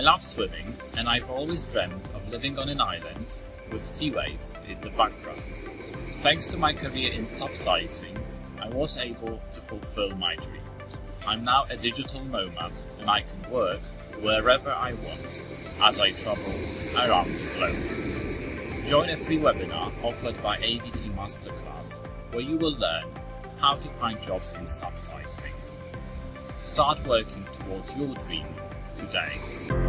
I love swimming and I've always dreamt of living on an island with sea waves in the background. Thanks to my career in subtitling, I was able to fulfill my dream. I'm now a digital nomad and I can work wherever I want as I travel around the globe. Join a free webinar offered by AVT Masterclass where you will learn how to find jobs in subtitling. Start working towards your dream today.